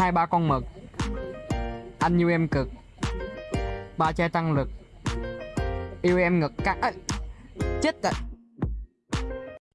hai ba con mực. Anh yêu em cực. Ba chai tăng lực. Yêu em ngực căng. Chết rồi.